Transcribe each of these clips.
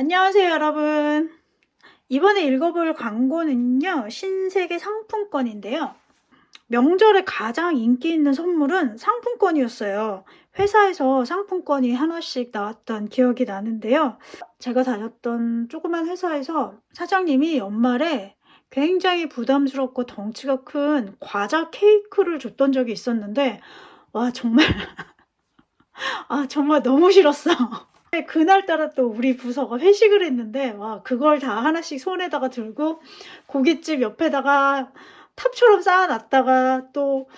안녕하세요 여러분. 이번에 읽어볼 광고는요 신세계 상품권인데요. 명절에 가장 인기 있는 선물은 상품권이었어요. 회사에서 상품권이 하나씩 나왔던 기억이 나는데요. 제가 다녔던 조그만 회사에서 사장님이 연말에 굉장히 부담스럽고 덩치가 큰 과자 케이크를 줬던 적이 있었는데 와 정말 아 정말 너무 싫었어 그날따라 또 우리 부서가 회식을 했는데 와 그걸 다 하나씩 손에다가 들고 고깃집 옆에다가 탑처럼 쌓아놨다가 또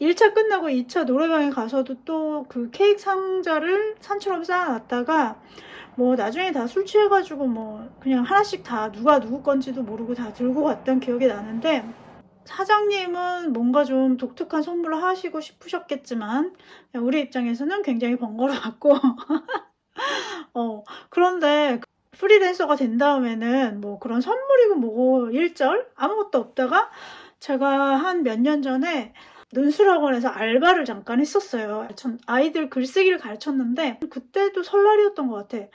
1차 끝나고 2차 노래방에 가서도 또 그 케이크 상자를 산처럼 쌓아놨다가 뭐 나중에 다 술 취해가지고 뭐 그냥 하나씩 다 누가 누구 건지도 모르고 다 들고 갔던 기억이 나는데 사장님은 뭔가 좀 독특한 선물을 하시고 싶으셨겠지만 우리 입장에서는 굉장히 번거로웠고 어, 그런데 프리랜서가 된 다음에는 뭐 그런 선물이고 뭐고 일절 아무것도 없다가 제가 한 몇 년 전에 눈술학원에서 알바를 잠깐 했었어요. 전 아이들 글쓰기를 가르쳤는데 그때도 설날이었던 것 같아.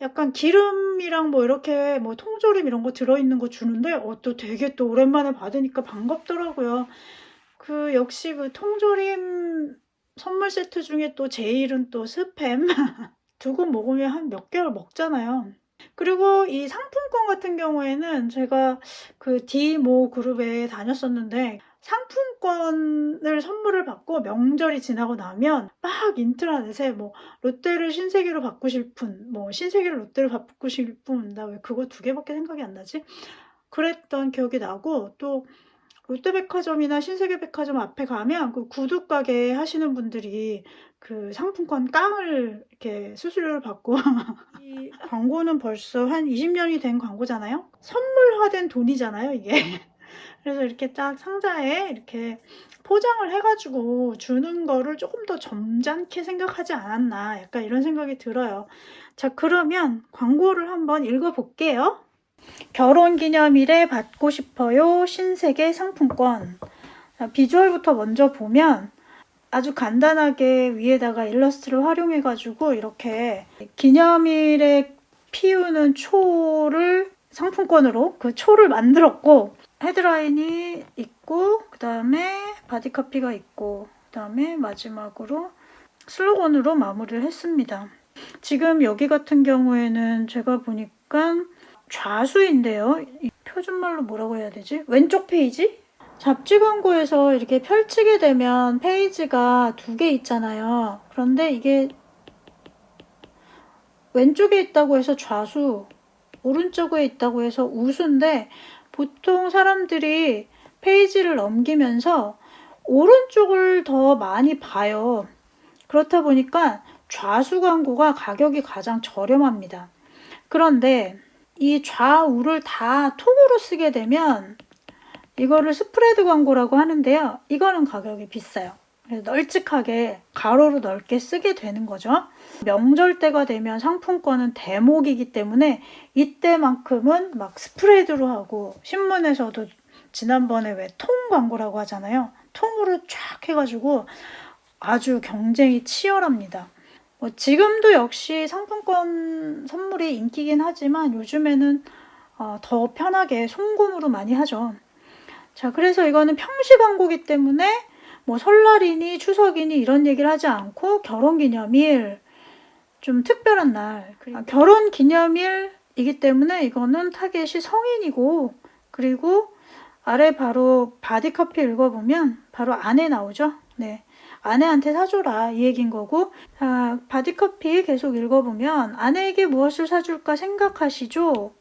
약간 기름이랑 뭐 이렇게 뭐 통조림 이런 거 들어있는 거 주는데 어, 또 되게 또 오랜만에 받으니까 반갑더라고요. 그 역시 그 통조림 선물 세트 중에 또 제일은 또 스팸 두고 먹으면 한 몇 개월 먹잖아요. 그리고 이 상품권 같은 경우에는 제가 그 디모 그룹에 다녔었는데 상품권을 선물을 받고 명절이 지나고 나면 막 인트라넷에 뭐 롯데를 신세계로 바꾸실 분, 뭐 신세계를 롯데로 바꾸실 분, 나왜 그거 두 개밖에 생각이 안 나지? 그랬던 기억이 나고 또 롯데백화점이나 신세계백화점 앞에 가면 그 구두 가게 하시는 분들이 그 상품권 깡을 이렇게 수수료를 받고 이 광고는 벌써 한 20년이 된 광고잖아요. 선물화된 돈이잖아요, 이게. 그래서 이렇게 딱 상자에 이렇게 포장을 해가지고 주는 거를 조금 더 점잖게 생각하지 않았나 약간 이런 생각이 들어요. 자 그러면 광고를 한번 읽어볼게요. 결혼기념일에 받고 싶어요 신세계 상품권. 비주얼부터 먼저 보면 아주 간단하게 위에다가 일러스트를 활용해 가지고 이렇게 기념일에 피우는 초를 상품권으로 그 초를 만들었고 헤드라인이 있고 그 다음에 바디카피가 있고 그 다음에 마지막으로 슬로건으로 마무리를 했습니다. 지금 여기 같은 경우에는 제가 보니까 좌수인데요. 표준말로 뭐라고 해야 되지? 왼쪽 페이지? 잡지 광고에서 이렇게 펼치게 되면 페이지가 두 개 있잖아요. 그런데 이게 왼쪽에 있다고 해서 좌수, 오른쪽에 있다고 해서 우수인데 보통 사람들이 페이지를 넘기면서 오른쪽을 더 많이 봐요. 그렇다 보니까 좌수 광고가 가격이 가장 저렴합니다. 그런데 이 좌우를 다 통으로 쓰게 되면 이거를 스프레드 광고라고 하는데요. 이거는 가격이 비싸요. 널찍하게 가로로 넓게 쓰게 되는 거죠. 명절 때가 되면 상품권은 대목이기 때문에 이때만큼은 막 스프레드로 하고 신문에서도 지난번에 왜 통 광고라고 하잖아요. 통으로 쫙 해가지고 아주 경쟁이 치열합니다. 뭐 지금도 역시 상품권 선물이 인기긴 하지만 요즘에는 어, 더 편하게 송금으로 많이 하죠. 자, 그래서 이거는 평시 광고기 때문에 뭐 설날이니 추석이니 이런 얘기를 하지 않고 결혼기념일, 좀 특별한 날, 아, 결혼기념일이기 때문에 이거는 타겟이 성인이고 그리고 아래 바로 바디커피 읽어보면 바로 안에 나오죠. 네. 아내한테 사줘라 이 얘기인 거고 아, 바디커피 계속 읽어보면 아내에게 무엇을 사줄까 생각하시죠?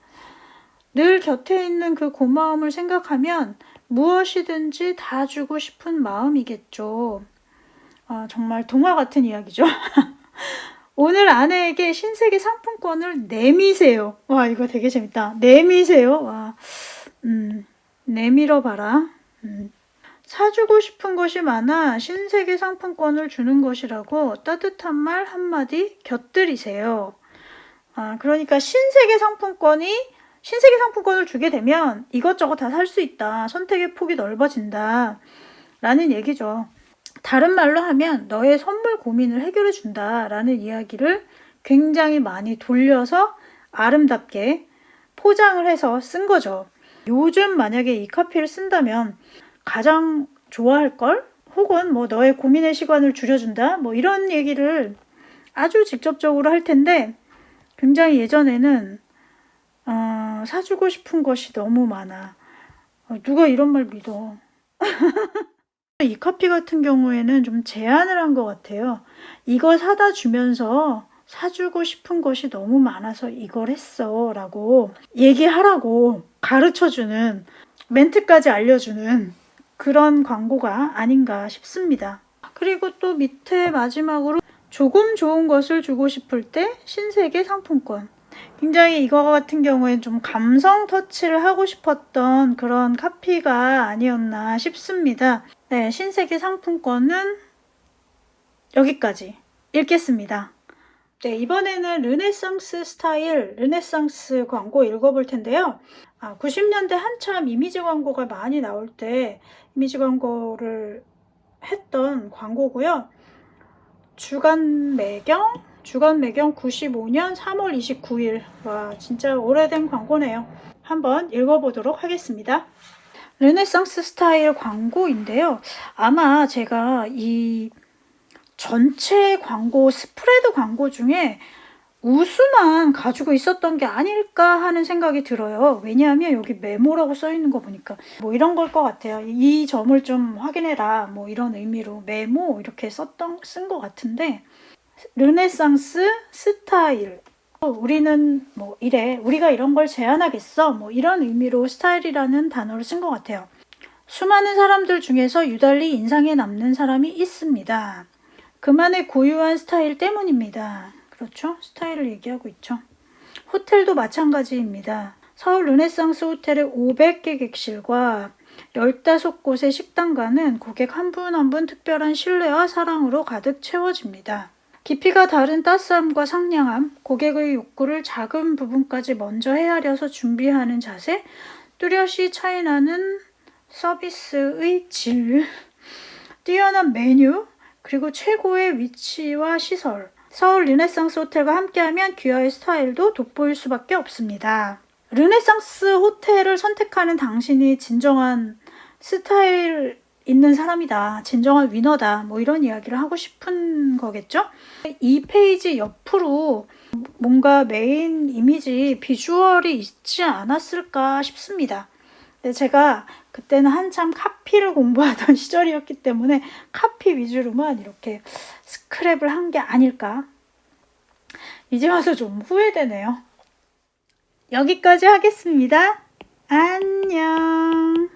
늘 곁에 있는 그 고마움을 생각하면 무엇이든지 다 주고 싶은 마음이겠죠. 아, 정말 동화 같은 이야기죠. 오늘 아내에게 신세계 상품권을 내미세요. 와 이거 되게 재밌다. 내미세요. 와, 음, 내밀어 봐라. 음. 사주고 싶은 것이 많아 신세계 상품권을 주는 것이라고 따뜻한 말 한마디 곁들이세요. 아, 그러니까 신세계 상품권이 신세계 상품권을 주게 되면 이것저것 다 살 수 있다. 선택의 폭이 넓어진다. 라는 얘기죠. 다른 말로 하면 너의 선물 고민을 해결해 준다. 라는 이야기를 굉장히 많이 돌려서 아름답게 포장을 해서 쓴 거죠. 요즘 만약에 이 카피를 쓴다면 가장 좋아할 걸? 혹은 뭐 너의 고민의 시간을 줄여준다? 뭐 이런 얘기를 아주 직접적으로 할 텐데 굉장히 예전에는 어, 사주고 싶은 것이 너무 많아. 어, 누가 이런 말 믿어? 이 커피 같은 경우에는 좀 제한을 한 것 같아요. 이거 사다 주면서 사주고 싶은 것이 너무 많아서 이걸 했어 라고 얘기하라고 가르쳐 주는 멘트까지 알려주는 그런 광고가 아닌가 싶습니다. 그리고 또 밑에 마지막으로 조금 좋은 것을 주고 싶을 때 신세계 상품권. 굉장히 이거 같은 경우엔 좀 감성 터치를 하고 싶었던 그런 카피가 아니었나 싶습니다. 네, 신세계 상품권은 여기까지 읽겠습니다. 네, 이번에는 르네상스 스타일, 르네상스 광고 읽어볼 텐데요. 아, 90년대 한참 이미지 광고가 많이 나올 때 이미지 광고를 했던 광고고요. 주간 매경, 주간 매경 95년 3월 29일. 와, 진짜 오래된 광고네요. 한번 읽어보도록 하겠습니다. 르네상스 스타일 광고인데요. 아마 제가 이 전체 광고, 스프레드 광고 중에 우수만 가지고 있었던 게 아닐까 하는 생각이 들어요. 왜냐하면 여기 메모라고 써 있는 거 보니까 뭐 이런 걸 것 같아요. 이 점을 좀 확인해라. 뭐 이런 의미로 메모 이렇게 썼던 쓴 것 같은데 르네상스 스타일 우리는 뭐 이래 우리가 이런 걸 제안하겠어 뭐 이런 의미로 스타일이라는 단어를 쓴 것 같아요. 수많은 사람들 중에서 유달리 인상에 남는 사람이 있습니다. 그만의 고유한 스타일 때문입니다. 그렇죠? 스타일을 얘기하고 있죠. 호텔도 마찬가지입니다. 서울 르네상스 호텔의 500개 객실과 15곳의 식당가는 고객 한분 한분 특별한 신뢰와 사랑으로 가득 채워집니다. 깊이가 다른 따스함과 상냥함, 고객의 욕구를 작은 부분까지 먼저 헤아려서 준비하는 자세, 뚜렷이 차이나는 서비스의 질, 뛰어난 메뉴, 그리고 최고의 위치와 시설, 서울 르네상스 호텔과 함께하면 귀하의 스타일도 돋보일 수밖에 없습니다. 르네상스 호텔을 선택하는 당신이 진정한 스타일 있는 사람이다. 진정한 winner다. 뭐 이런 이야기를 하고 싶은 거겠죠? 이 페이지 옆으로 뭔가 메인 이미지 비주얼이 있지 않았을까 싶습니다. 제가 그때는 한참 카피를 공부하던 시절이었기 때문에 카피 위주로만 이렇게 스크랩을 한 게 아닐까. 이제 와서 좀 후회되네요. 여기까지 하겠습니다. 안녕.